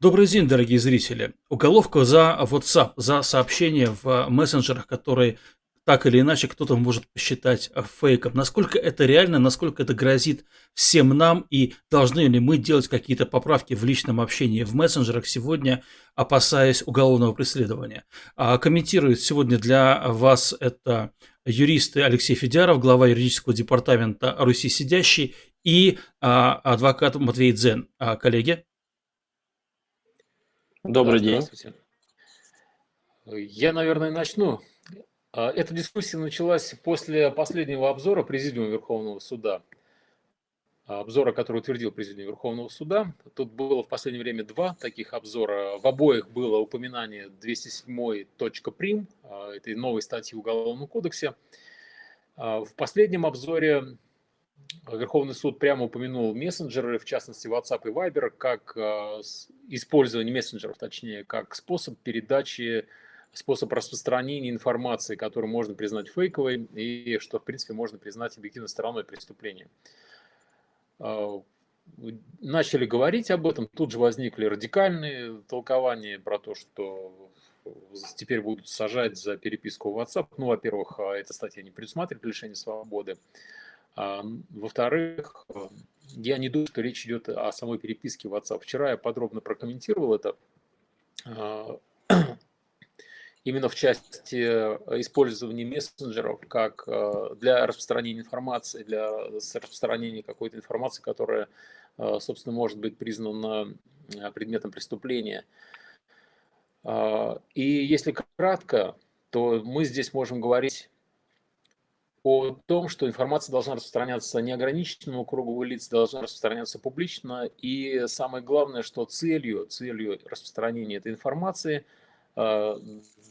Добрый день, дорогие зрители. Уголовка за WhatsApp, за сообщения в мессенджерах, которые так или иначе кто-то может посчитать фейком. Насколько это реально, насколько это грозит всем нам и должны ли мы делать какие-то поправки в личном общении в мессенджерах сегодня, опасаясь уголовного преследования. А комментирует сегодня для вас это юристы Алексей Федяров, глава юридического департамента Руси сидящий и а, адвокат Матвей Дзен. А, коллеги. Добрый день. Я, наверное, начну. А, эта дискуссия началась после последнего обзора Президиума Верховного Суда, обзора, который утвердил Президиум Верховного Суда. Тут было в последнее время два таких обзора. В обоих было упоминание 207.prim, а, этой новой статьи в Уголовном кодексе. А, в последнем обзоре Верховный суд прямо упомянул мессенджеры, в частности WhatsApp и Viber, как э, использование мессенджеров, точнее, как способ передачи, способ распространения информации, которую можно признать фейковой и что, в принципе, можно признать объективной стороной преступления. Э, начали говорить об этом, тут же возникли радикальные толкования про то, что теперь будут сажать за переписку в WhatsApp. Ну, во-первых, э, эта статья не предусматривает лишение свободы. А, во-вторых, я не думаю, что речь идет о самой переписке WhatsApp. Вчера я подробно прокомментировал это. А, именно в части использования мессенджеров как а, для распространения информации, для распространения какой-то информации, которая, собственно, может быть признана предметом преступления. И если кратко, то мы здесь можем говорить о том, что информация должна распространяться неограниченному кругу лиц, должна распространяться публично. И самое главное, что целью, целью распространения этой информации э,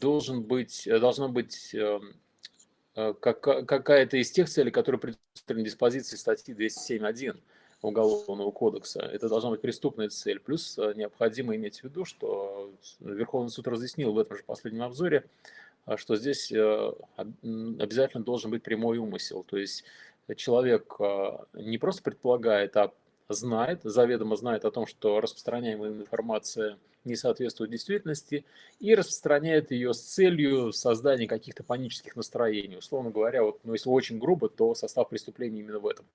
должен быть, должна быть э, э, какая-то из тех целей, которые предусмотрены диспозиции статьи 207.1 Уголовного кодекса. Это должна быть преступная цель. Плюс необходимо иметь в виду, что Верховный суд разъяснил в этом же последнем обзоре, что здесь э, обязательно должен быть прямой умысел. То есть человек а, не просто предполагает, а знает, заведомо знает о том, что распространяемая информация не соответствует действительности и распространяет ее с целью создания каких-то панических настроений. Условно говоря, вот, ну, если очень грубо, то состав преступления именно в этом.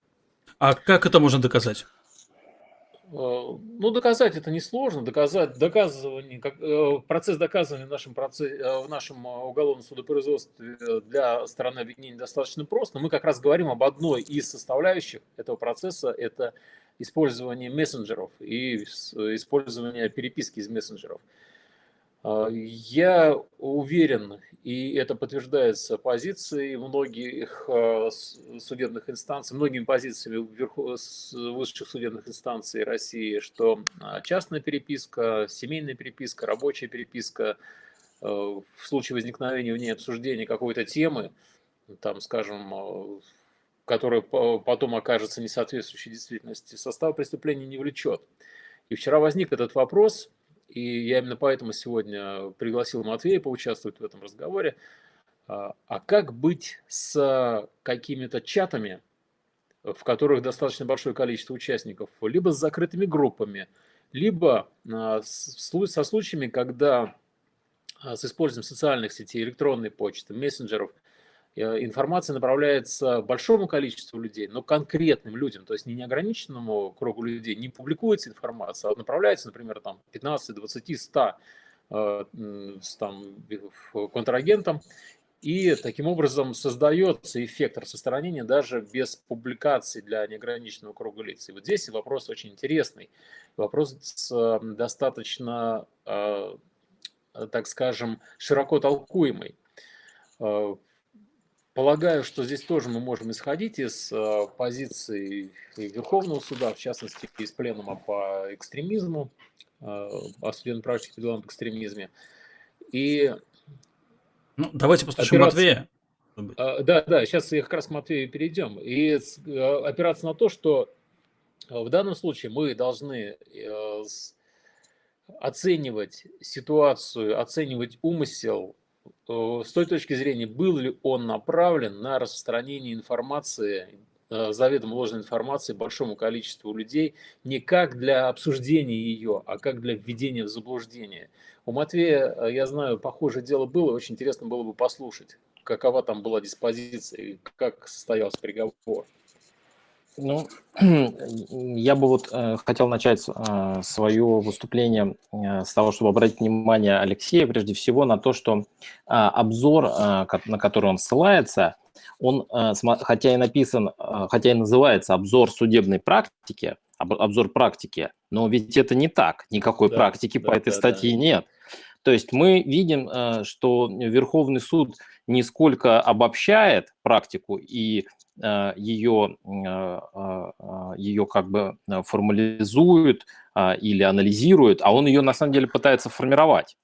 А как это можно доказать? Э, ну, доказать это несложно. Доказать, доказывание, как, э, процесс доказывания в нашем, процессе, э, в нашем уголовном судопроизводстве для стороны обвинения достаточно прост. Но мы как раз говорим об одной из составляющих этого процесса. Это использование мессенджеров и использование переписки из мессенджеров. А, я уверен, и это подтверждается позицией многих а, судебных инстанций, многими позициями высших судебных инстанций России, что а, частная переписка, семейная переписка, рабочая переписка в случае возникновения в ней обсуждения какой-то темы, там, скажем, которая потом окажется несоответствующей действительности, состав преступления не влечет. И вчера возник этот вопрос – и я именно поэтому сегодня пригласил Матвея поучаствовать в этом разговоре. А, а как быть с какими-то чатами, в которых достаточно большое количество участников, либо с закрытыми группами, либо а, со случаями, когда а, с использованием социальных сетей, электронной почты, мессенджеров – информация направляется большому количеству людей, но конкретным людям, то есть не неограниченному кругу людей, не публикуется информация, а направляется, например, там 15, 20, 100 там, контрагентам, и таким образом создается эффект распространения даже без публикации для неограниченного круга лиц. И вот здесь вопрос очень интересный. Вопрос достаточно, э, так скажем, широко толкуемый. Э, Полагаю, что здесь тоже мы можем исходить из э, позиции Верховного суда, в частности, из пленума по экстремизму, э, о судебной практике по делам об экстремизме. И ну, давайте послушаем операция... Матвея. Э, да, да, сейчас я как раз к Матвею перейдем. И опираться на то, что в данном случае мы должны оценивать ситуацию, оценивать умысел Э, с той точки зрения, был ли он направлен на распространение информации э, заведомо ложной информации большому количеству людей не как для обсуждения ее, а как для введения в заблуждение. У Матвея, э, я знаю, похожее дело было, очень интересно было бы послушать, какова там была диспозиция и как состоялся приговор. Ну, я бы вот э, хотел начать э, свое выступление э, с того, чтобы обратить внимание Алексея прежде всего на то, что э, обзор, э, на который он ссылается, он, э, хотя и написан, э, хотя и называется обзор судебной практики, об, обзор практики, но ведь это не так, никакой да, практики да, по этой да, статье да. нет. То есть мы видим, что Верховный суд не сколько обобщает практику и ее, э, э, ее как бы формализует или анализирует, а он ее на самом деле пытается формировать.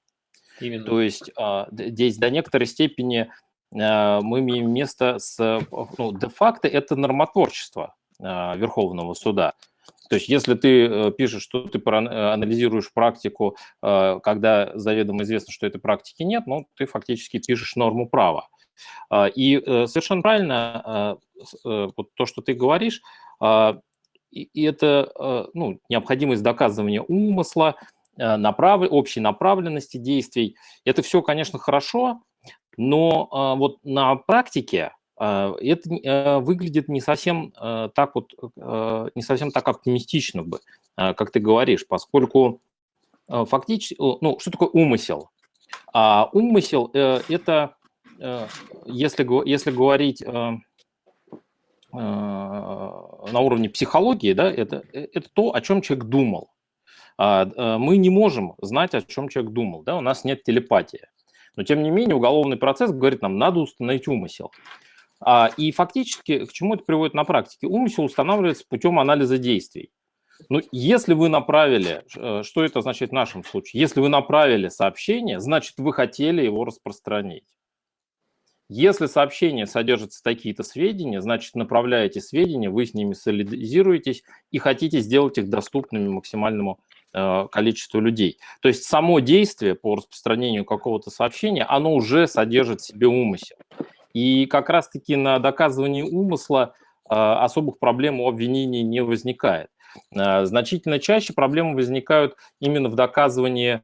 Именно. То есть здесь до некоторой степени мы имеем место с, ну, де-факто это нормотворчество Верховного суда. То есть если ты пишешь, что ты анализируешь практику, когда заведомо известно, что этой практики нет, ну, ты фактически пишешь норму права. А, и э, совершенно правильно а, э, вот то, что ты говоришь, а, и это ну, необходимость доказывания умысла, направ... общей направленности действий. Это все, конечно, хорошо, но вот на практике это выглядит не совсем так вот, не совсем так оптимистично бы, как ты говоришь, поскольку фактически, ну, что такое умысел? А умысел э, – это если, если говорить э, э, на уровне психологии, да, это, это то, о чем человек думал. А, мы не можем знать, о чем человек думал, да, у нас нет телепатии. Но, тем не менее, уголовный процесс говорит нам, надо установить умысел. А, и фактически, к чему это приводит на практике? Умысел устанавливается путем анализа действий. Ну, если вы направили, что это означает в нашем случае? Если вы направили сообщение, значит, вы хотели его распространить. Если сообщение содержится такие-то сведения, значит, направляете сведения, вы с ними солидизируетесь и хотите сделать их доступными максимальному э, количеству людей. То есть само действие по распространению какого-то сообщения, оно уже содержит в себе умысел. И как раз-таки на доказывании умысла э, особых проблем у обвинений не возникает. Э, значительно чаще проблемы возникают именно в доказывании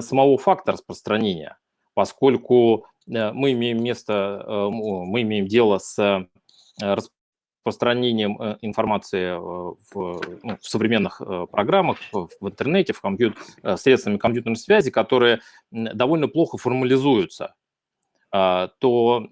самого факта распространения, поскольку Э, мы имеем место, э, мы имеем дело с э, распространением информации в, ну, в современных программах, в интернете, в компьют... средствами компьютерной связи, которые довольно плохо формализуются а, то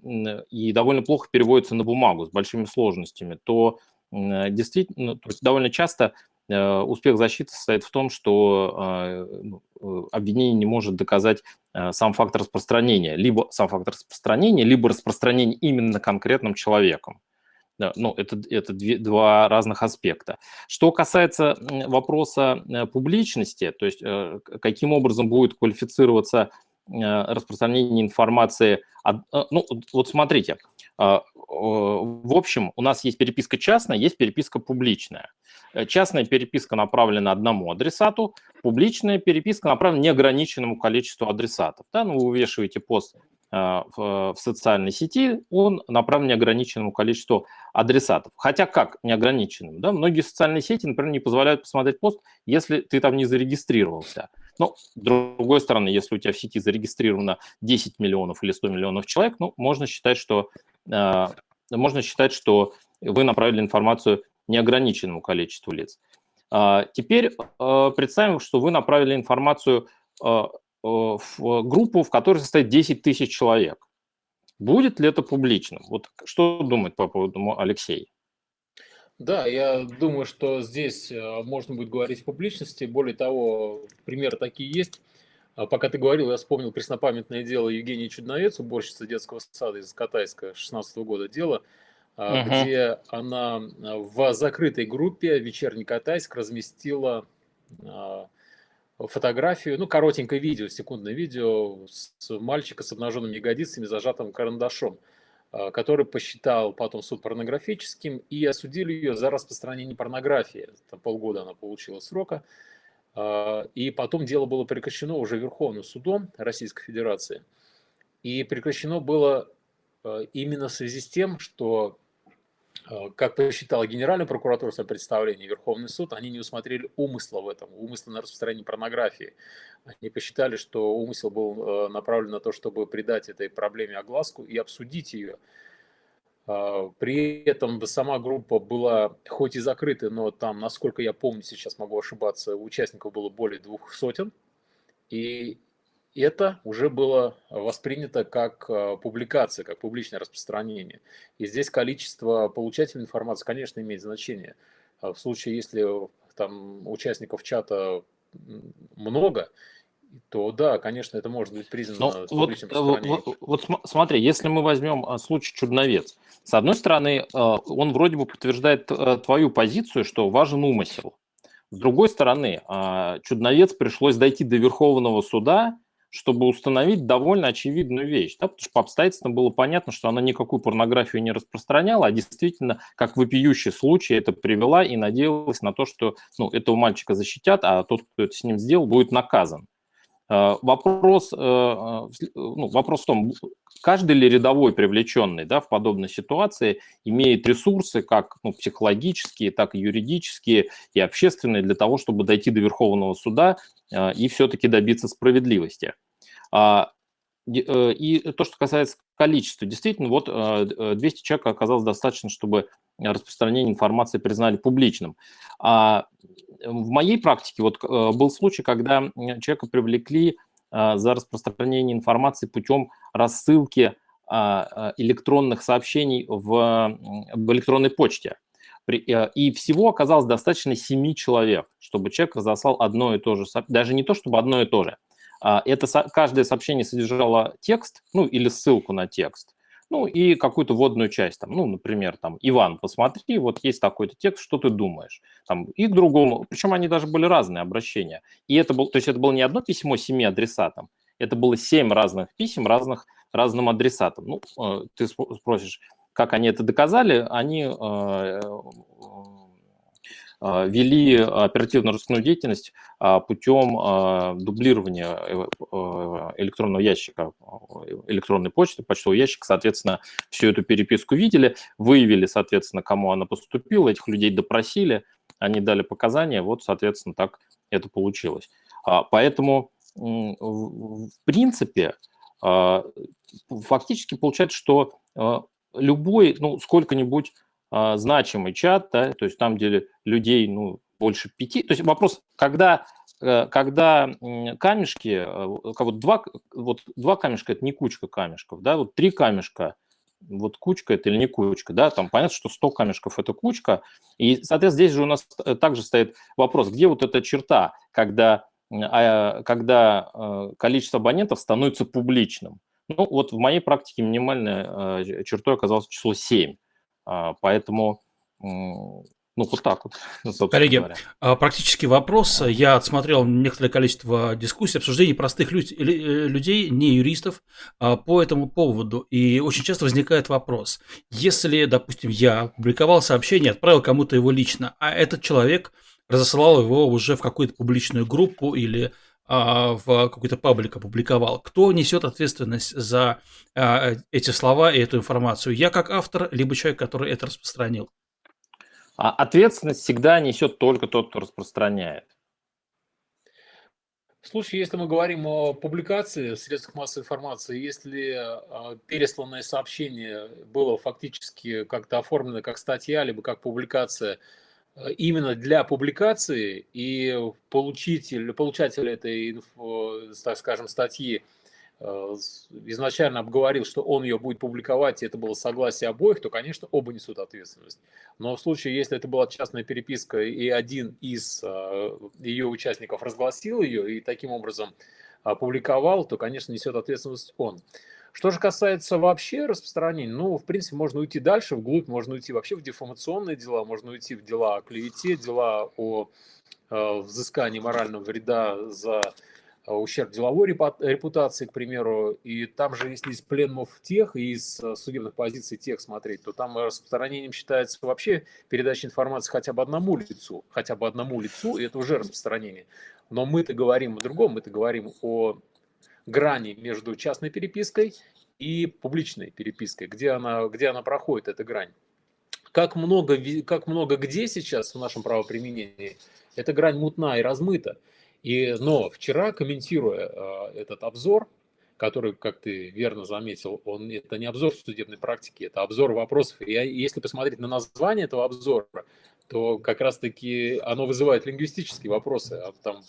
и довольно плохо переводятся на бумагу с большими сложностями, то действительно, то есть довольно часто Э, успех защиты состоит в том, что а, ну, э, обвинение не может доказать э, сам факт распространения, либо сам факт распространения, либо распространение именно конкретным человеком. Ну, это, это две, два разных аспекта. Что касается вопроса публичности, то есть каким образом будет квалифицироваться распространение информации. Ну, вот смотрите, в общем, у нас есть переписка частная, есть переписка публичная. Э, частная переписка направлена одному адресату, публичная переписка направлена неограниченному количеству адресатов. Да? Ну, вы вывешиваете пост э, в, социальной сети, он направлен неограниченному количеству адресатов. Хотя как неограниченным? Да? Многие социальные сети, например, не позволяют посмотреть пост, если ты там не зарегистрировался. Но, с другой стороны, если у тебя в сети зарегистрировано 10 миллионов или 100 миллионов человек, ну, можно считать, что, э, можно считать, что вы направили информацию неограниченному количеству лиц. А, теперь а, представим, что вы направили информацию а, в группу, в которой состоит 10 тысяч человек. Будет ли это публичным? Вот что думает по поводу Алексей? Да, я думаю, что здесь можно будет говорить о публичности. Более того, примеры такие есть. Пока ты говорил, я вспомнил преснопамятное дело Евгении Чудновец, уборщицы детского сада из Катайска 16 года. Дело, uh-huh. где она а, в закрытой группе «Вечерний Катайск» разместила а, фотографию, ну, коротенькое видео, секундное видео с мальчика с обнаженными ягодицами, зажатым карандашом, который посчитал потом суд порнографическим и осудили ее за распространение порнографии. Там полгода она получила срока. И потом дело было прекращено уже Верховным судом Российской Федерации. И прекращено было именно в связи с тем, что Э, как посчитала Генеральная прокуратура в своем Верховный суд, они не усмотрели умысла в этом, умысла на распространение порнографии. Они посчитали, что умысел был направлен на то, чтобы придать этой проблеме огласку и обсудить ее. Э, при этом сама группа была хоть и закрыта, но там, насколько я помню, сейчас могу ошибаться, участников было более двух сотен. И это уже было воспринято как э, публикация, как публичное распространение. И здесь количество получателей информации, конечно, имеет значение. А в случае, если там участников чата много, то да, конечно, это может быть признано Но вот, э, вот, вот смотри, если мы возьмем э, случай Чудновец, с одной стороны, он вроде бы подтверждает твою позицию, что важен умысел. С другой стороны, Чудновец пришлось дойти до Верховного суда, чтобы установить довольно очевидную вещь. Да? Потому что по обстоятельствам было понятно, что она никакую порнографию не распространяла, а действительно, как вопиющий случай, это привела и надеялась на то, что ну, этого мальчика защитят, а тот, кто это с ним сделал, будет наказан. Э, вопрос, э, э, ну, вопрос в том, каждый ли рядовой привлеченный да, в подобной ситуации имеет ресурсы, как ну, психологические, так и юридические и общественные, для того, чтобы дойти до Верховного суда и все-таки добиться справедливости. А, и то, что касается количества, действительно, вот 200 человек оказалось достаточно, чтобы распространение информации признали публичным. А в моей практике вот был случай, когда человека привлекли за распространение информации путем рассылки электронных сообщений в, в электронной почте. И всего оказалось достаточно 7 человек, чтобы человек разослал одно и то же, даже не то, чтобы одно и то же, а, это каждое сообщение содержало текст, ну или ссылку на текст, ну и какую-то вводную часть, там, ну, например, там, Иван, посмотри, вот есть такой-то текст, что ты думаешь? Там, и к другому, причем они даже были разные обращения. И это был, то есть это было не одно письмо семи адресатам, это было семь разных писем разных, разным адресатам. Ну, э, ты спросишь, как они это доказали? Они э, а, вели оперативно-розыскную деятельность а, путем а, дублирования э, электронного ящика, электронной почты, почтового ящика, соответственно, всю эту переписку видели, выявили, соответственно, кому она поступила, этих людей допросили, они дали показания, вот, соответственно, так это получилось. Поэтому, в принципе, фактически получается, что любой, ну, сколько-нибудь а, значимый чат, да, то есть там, где людей ну, больше пяти. То есть вопрос, когда, э, когда камешки, э, вот два, вот два камешка – это не кучка камешков, да, вот три камешка – вот кучка это или не кучка, да, там понятно, что 100 камешков – это кучка, и, соответственно, здесь же у нас э, также стоит вопрос, где вот эта черта, когда, а, когда количество абонентов становится публичным. Ну, вот в моей практике минимальной чертой оказалось число 7. А, поэтому ну, вот так вот. Коллеги, говоря. А, практически вопрос. Я отсмотрел некоторое количество дискуссий, обсуждений простых люд- э, людей, не юристов, а, по этому поводу. И очень часто возникает вопрос. Если, допустим, я опубликовал сообщение, отправил кому-то его лично, а этот человек разослал его уже в какую-то публичную группу или в какой-то паблик опубликовал, кто несет ответственность за а, эти слова и эту информацию? Я как автор, либо человек, который это распространил? А ответственность всегда несет только тот, кто распространяет. В случае, если мы говорим о публикации в средствах массовой информации, если пересланное сообщение было фактически как-то оформлено как статья, либо как публикация – именно для публикации, и получитель, получатель этой, так скажем, статьи э, изначально обговорил, что он ее будет публиковать, и это было согласие обоих, то, конечно, оба несут ответственность. Но в случае, если это была частная переписка, и один из э, ее участников разгласил ее и таким образом опубликовал, то, конечно, несет ответственность он. Что же касается вообще распространения, ну, в принципе, можно уйти дальше, вглубь, можно уйти вообще в дефамационные дела, можно уйти в дела о клевете, дела о э, взыскании морального вреда за э, ущерб деловой репутации, к примеру, и там же, если из пленумов тех и из э, судебных позиций тех смотреть, то там распространением считается вообще передача информации хотя бы одному лицу, хотя бы одному лицу, и это уже распространение. Но мы-то говорим о другом, мы-то говорим о грани между частной перепиской и публичной перепиской, где она, где она проходит, эта грань. как много, как много где сейчас в нашем правоприменении, эта грань мутна и размыта. И, но вчера, комментируя э, этот обзор, который, как ты верно заметил, он это не обзор судебной практики, это обзор вопросов. И если посмотреть на название этого обзора, то как раз-таки оно вызывает лингвистические вопросы. А там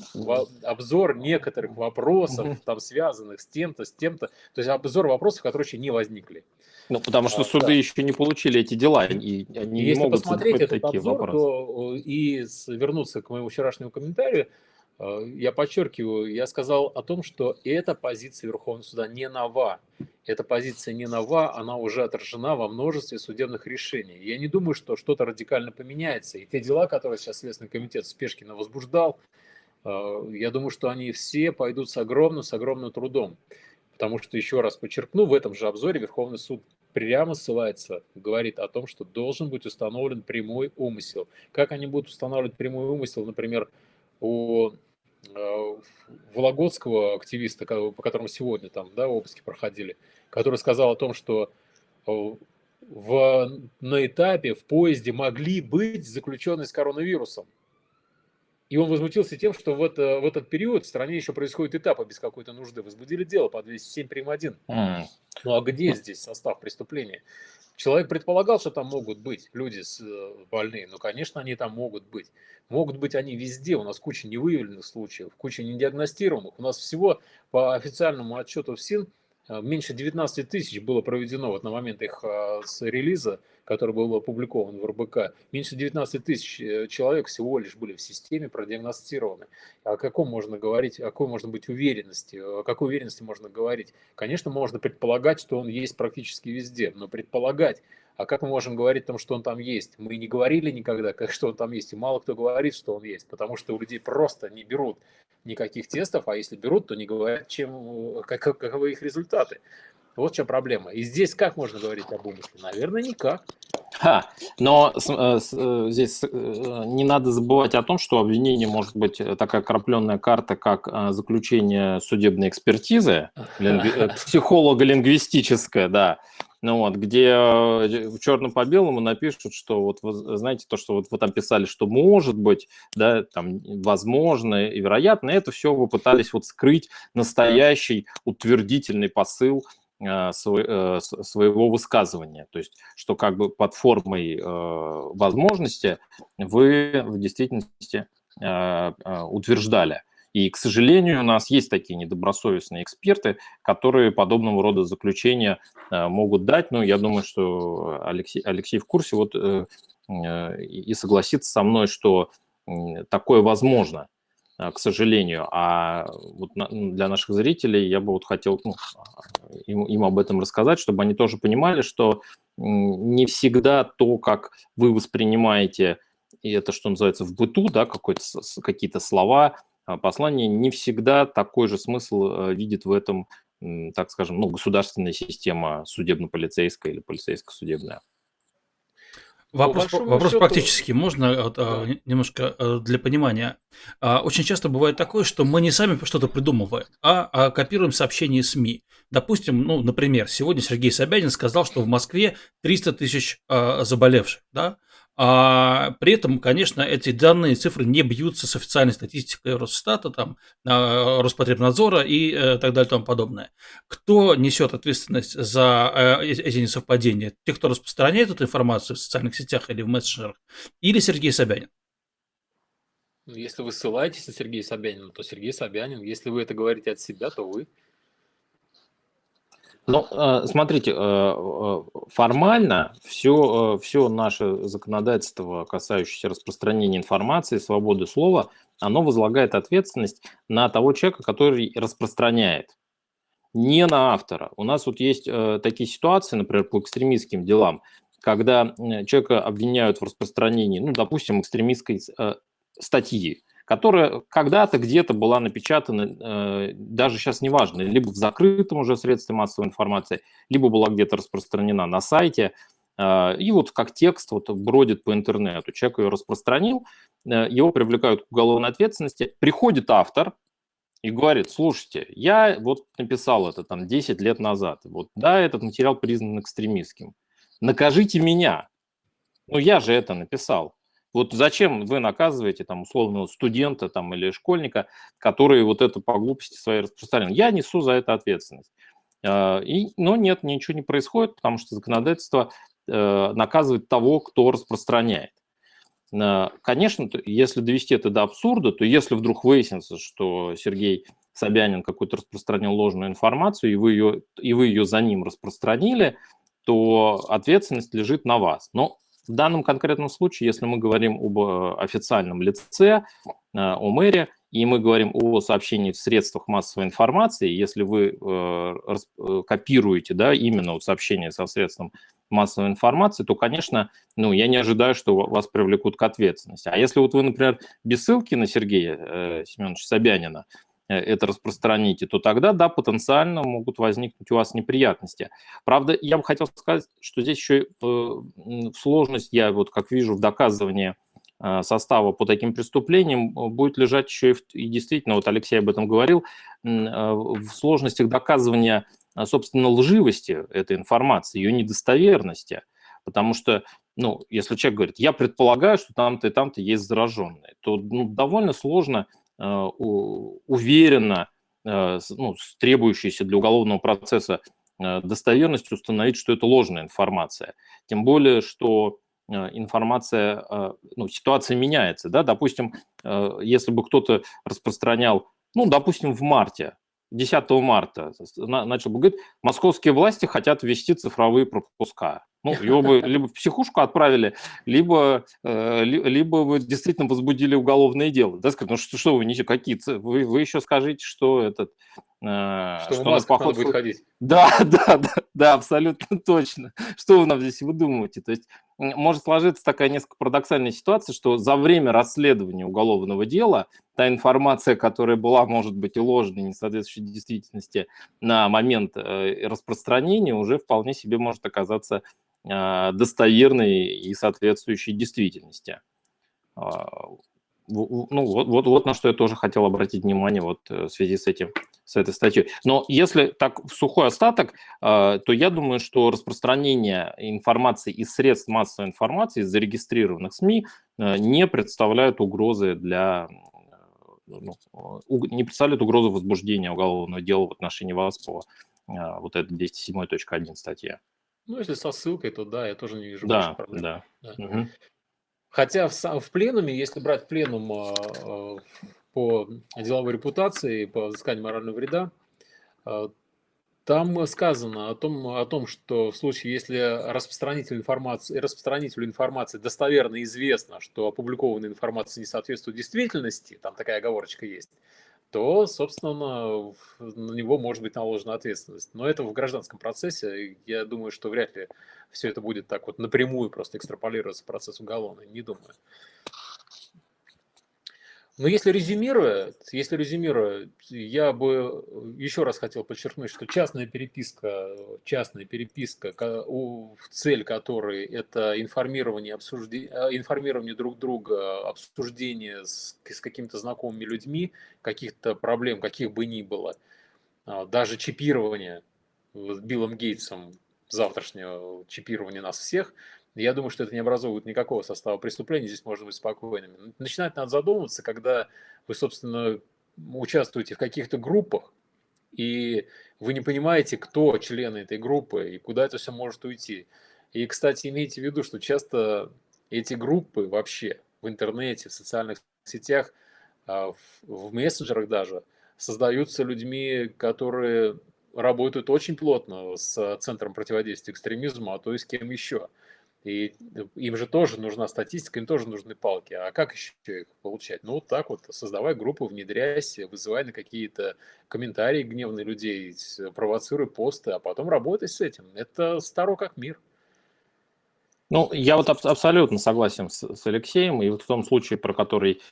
обзор некоторых вопросов, там связанных с тем-то, с тем-то. То есть обзор вопросов, которые еще не возникли. Ну, потому что а, суды да. еще не получили эти дела, и они Если не могут посмотреть этот такие обзор, вопросы. то и вернуться к моему вчерашнему комментарию, Э, я подчеркиваю, я сказал о том, что эта позиция Верховного суда не нова. Эта позиция не нова, она уже отражена во множестве судебных решений. Я не думаю, что что-то радикально поменяется. И те дела, которые сейчас Следственный комитет Спешкина возбуждал, э, я думаю, что они все пойдут с огромным, с огромным трудом. Потому что, еще раз подчеркну, в этом же обзоре Верховный суд прямо ссылается, говорит о том, что должен быть установлен прямой умысел. Как они будут устанавливать прямой умысел, например, у Э, вологодского активиста, по которому сегодня там, да, обыски проходили, который сказал о том, что э, в, на этапе в поезде могли быть заключенные с коронавирусом. И он возмутился тем, что в, это, в этот период в стране еще происходит этапы без какой-то нужды. Возбудили дело по 207 прим. 1. Mm. Ну а где здесь состав преступления? Человек предполагал, что там могут быть люди с э, больные. Ну, конечно, они там могут быть. Могут быть они везде. У нас куча невыявленных случаев, куча недиагностируемых. У нас всего по официальному отчету ФСИН Э, меньше 19 тысяч было проведено вот на момент их э, с релиза, который был опубликован в РБК. Меньше 19 тысяч э, человек всего лишь были в системе продиагностированы. О каком можно говорить, о какой можно быть уверенности, о какой уверенности можно говорить? Конечно, можно предполагать, что он есть практически везде, но предполагать, а как мы можем говорить о том, что он там есть? Мы не говорили никогда, как, что он там есть, и мало кто говорит, что он есть, потому что у людей просто не берут никаких тестов, а если берут, то не говорят, чем, как, каковы их результаты. Вот в чем проблема. И здесь как можно говорить об умысле? Наверное, никак. Ха, но с, э, с, э, здесь э, не надо забывать о том, что обвинение может быть такая крапленная карта, как заключение судебной экспертизы, лингви... психолого-лингвистическое, да, ну вот, где в черном по белому напишут, что вот, знаете, то, что вот вы там писали, что может быть, да, там, возможно и вероятно, это все вы пытались вот скрыть настоящий утвердительный посыл э, своего высказывания. То есть, что как бы под формой э, возможности вы в действительности э, утверждали. И, к сожалению, у нас есть такие недобросовестные эксперты, которые подобного рода заключения э, могут дать. Ну, я думаю, что Алексей, Алексей в курсе вот, э, э, и согласится со мной, что такое возможно, к сожалению. А вот ну, для наших зрителей я бы вот хотел ну, им, им об этом рассказать, чтобы они тоже понимали, что не всегда то, как вы воспринимаете, и это, что называется, в быту, да, какие-то слова, послание не всегда такой же смысл э, видит в этом, так скажем, ну, государственная система судебно-полицейская или полицейско-судебная. Вопрос, вопрос счету... практически можно а, да. немножко э, для понимания. А, очень часто бывает такое, что мы не сами что-то придумываем, а копируем сообщения СМИ. Допустим, ну, например, сегодня Сергей Собянин сказал, что в Москве 300 тысяч заболевших, да? А при этом, конечно, эти данные, цифры не бьются с официальной статистикой Росстата, там, а, Роспотребнадзора и э, так далее и тому подобное. Кто несет ответственность за э, эти несовпадения? Те, кто распространяет эту информацию в социальных сетях или в мессенджерах, или Сергей Собянин? Ну, если вы ссылаетесь на Сергея Собянина, то Сергей Собянин. Если вы это говорите от себя, то вы. Ну, э, смотрите, э, э, формально все, все наше законодательство, касающееся распространения информации, свободы слова, оно возлагает ответственность на того человека, который распространяет, не на автора. У нас вот есть такие ситуации, например, по экстремистским делам, когда человека обвиняют в распространении, ну, допустим, экстремистской статьи, которая когда-то где-то была напечатана, э, даже сейчас неважно, либо в закрытом уже средстве массовой информации, либо была где-то распространена на сайте, э, и вот как текст вот бродит по интернету. Человек ее распространил, э, его привлекают к уголовной ответственности, приходит автор, и говорит, слушайте, я вот написал это там 10 лет назад, вот да, этот материал признан экстремистским, накажите меня. Ну, я же это написал. Вот зачем вы наказываете там условного студента там, или школьника, который вот это по глупости своей распространял? Я несу за это ответственность. А, и, но нет, ничего не происходит, потому что законодательство э, наказывает того, кто распространяет. А, конечно, если довести это до абсурда, то если вдруг выяснится, что Сергей Собянин какую-то распространил ложную информацию, и вы, ее, и вы ее за ним распространили, то ответственность лежит на вас. Но в данном конкретном случае, если мы говорим об э, официальном лице, э, о мэре, и мы говорим о сообщении в средствах массовой информации, если вы э, копируете да, именно вот сообщение со средством массовой информации, то, конечно, ну, я не ожидаю, что вас привлекут к ответственности. А если вот вы, например, без ссылки на Сергея э, Семеновича Собянина Э, это распространите, то тогда, да, потенциально могут возникнуть у вас неприятности. Правда, я бы хотел сказать, что здесь еще э, сложность, я вот как вижу в доказывании э, состава по таким преступлениям будет лежать еще и, в, и действительно, вот Алексей об этом говорил, в сложностях доказывания, собственно, лживости этой информации, ее недостоверности. Потому что, ну, если человек говорит, я предполагаю, что там-то и там-то есть зараженные, то ну, довольно сложно Э, уверенно, э, ну, с требующейся для уголовного процесса э, достоверностью установить, что это ложная информация. Тем более, что информация, ну, ситуация меняется, да, допустим, если бы кто-то распространял, ну, допустим, в марте, 10 марта начал бы говорить, московские власти хотят ввести цифровые пропуска. Ну, его бы либо в психушку отправили, либо, э, либо вы действительно возбудили уголовное дело. Да, сказать, ну что, что вы, не, какие, вы, вы еще скажите, что этот... Э, что, что в масках поход... будет ходить. Да, да, да, да, абсолютно точно. Что вы нам здесь выдумываете? То есть может сложиться такая несколько парадоксальная ситуация, что за время расследования уголовного дела та информация, которая была, может быть, и ложной, не соответствующей действительности на момент э, распространения, уже вполне себе может оказаться достоверной и соответствующей действительности. А, ну, вот, вот, вот на что я тоже хотел обратить внимание вот э, в связи с этим, с этой статьей. Но если так в сухой остаток, а, то я думаю, что распространение информации из средств массовой информации, из зарегистрированных СМИ, э, не представляют угрозы для ну, не представляют угрозы возбуждения уголовного дела в отношении вас по вот этой 207.1 статье. Ну, если со ссылкой, то да, я тоже не вижу Да, проблем. да. Да. Угу. Хотя в, в пленуме, если брать пленум э, по деловой репутации, по взысканию морального вреда, э, там сказано о том, о том, что в случае, если распространителю информации, распространителю информации достоверно известно, что опубликованная информация не соответствует действительности, там такая оговорочка есть, то, собственно, на него может быть наложена ответственность. Но это в гражданском процессе. Я думаю, что вряд ли все это будет так вот напрямую просто экстраполироваться в процесс уголовный. Не думаю. Но если резюмируя, если резюмируя, я бы еще раз хотел подчеркнуть, что частная переписка, частная переписка, в цель которой это информирование, обсуждение, э, информирование друг друга, обсуждение с, с какими-то знакомыми людьми, каких-то проблем, каких бы ни было, а, даже чипирование с Биллом Гейтсом, завтрашнего чипирования нас всех – я думаю, что это не образовывает никакого состава преступления, здесь можно быть спокойными. Начинать надо задумываться, когда вы, собственно, участвуете в каких-то группах, и вы не понимаете, кто члены этой группы и куда это все может уйти. И, кстати, имейте в виду, что часто эти группы вообще в интернете, в социальных сетях, а, в мессенджерах даже, создаются людьми, которые работают очень плотно с Центром противодействия экстремизму, а то и с кем еще. И им же тоже нужна статистика, им тоже нужны палки. А как еще их получать? Ну, вот так вот, создавай группу, внедряйся, вызывай на какие-то комментарии гневные людей, провоцируй посты, а потом работай с этим. Это старо как мир. Ну, я вот аб- абсолютно согласен с, с Алексеем, и вот в том случае, про который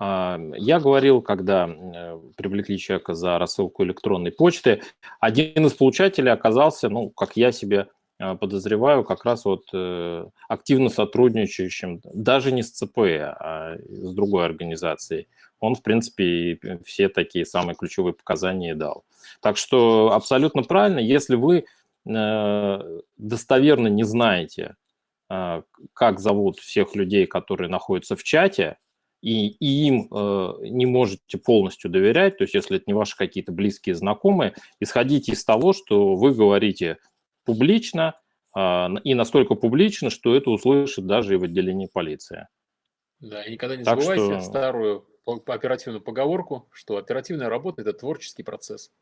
э, я говорил, когда э, привлекли человека за рассылку электронной почты, один из получателей оказался, ну, как я себе подозреваю, как раз вот э, активно сотрудничающим, даже не с ЦП, а с другой организацией. Он, в принципе, все такие самые ключевые показания дал. Так что абсолютно правильно, если вы э, достоверно не знаете, э, как зовут всех людей, которые находятся в чате, и, и им э, не можете полностью доверять, то есть если это не ваши какие-то близкие знакомые, исходите из того, что вы говорите публично, э, и настолько публично, что это услышит даже и в отделении полиции. Да, и никогда не Так забывайте что- старую оперативную поговорку, что оперативная работа – это творческий процесс.